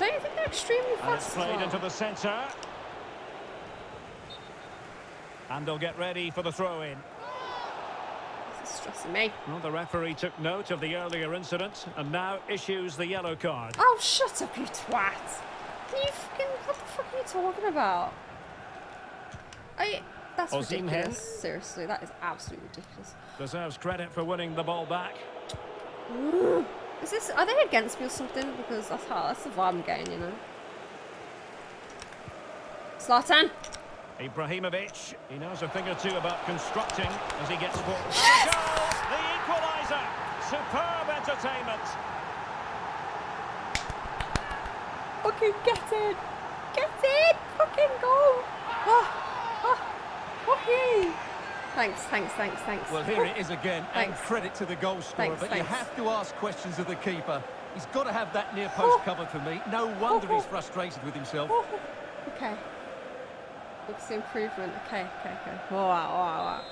Don't you think they're extremely And it's fast? as played into the centre. And they'll get ready for the throw-in. This is stressing me. Well, the referee took note of the earlier incident and now issues the yellow card. Oh, shut up, you twat! Can you fucking what the fuck are you talking about? I that's Osimhen. ridiculous. Seriously, that is absolutely ridiculous. Deserves credit for winning the ball back. Is this are they against me or something? Because that's how that's the vibe I'm getting, you know. Zlatan! Ibrahimovic, he knows a thing or two about constructing as he gets forward. Goal! The equaliser! Superb entertainment! Fucking get it! Get it! Fucking go! Ah, ah, fucking! Thanks, thanks, thanks, thanks. Well, here it is again, and credit to the goal scorer, Thanks, but you have to ask questions of the keeper. He's got to have that near post Oh. covered for me. No wonder he's frustrated with himself. Okay. Looks improvement. Okay, okay, okay. All right, all right, all right.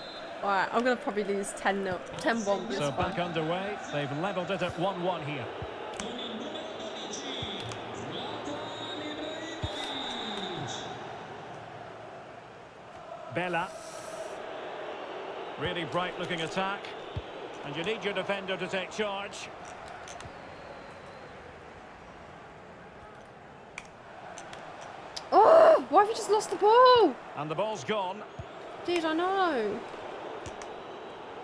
All right, I'm going to probably lose 10 0, 10 1, So back underway, they've levelled it at 1-1 here. Bella. Really bright looking attack. And you need your defender to take charge. Oh, why have you just lost the ball? And the ball's gone. Dude, I know.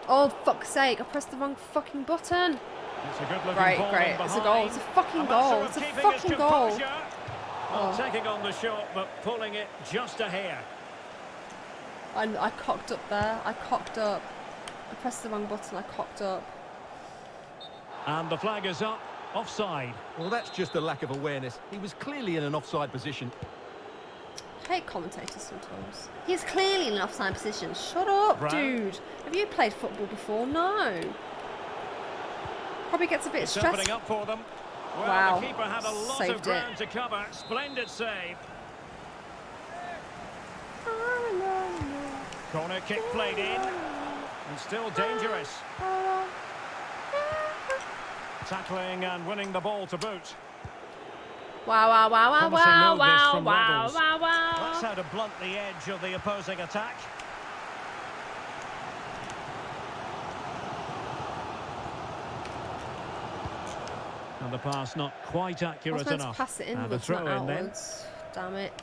Oh, fuck's sake, I pressed the wrong fucking button. It's a good looking Right, ball great. It's a goal. It's a fucking goal. It's a fucking goal. Well, Oh. taking on the shot, but pulling it just a hair. I, I cocked up there. I cocked up. I pressed the wrong button. I cocked up. And the flag is up. Offside. Well, that's just a lack of awareness. He was clearly in an offside position. I hate commentators sometimes. He's clearly in an offside position. Shut up, Brown. dude. Have you played football before? No. Probably gets a bit It's stressed. opening up for them. Well, Wow. the keeper had a lot Saved of it. ground to cover. Splendid save. Ah. Corner kick played in. And still dangerous. Tackling and winning the ball to boot. Wow, wow, wow, wow, Promising wow, move this wow, from wow, Rebels. wow, That's wow. how to blunt the edge of the opposing attack. And the pass not quite I was accurate meant to enough. pass it in, and the but it's not throw in then. outwards. Damn it.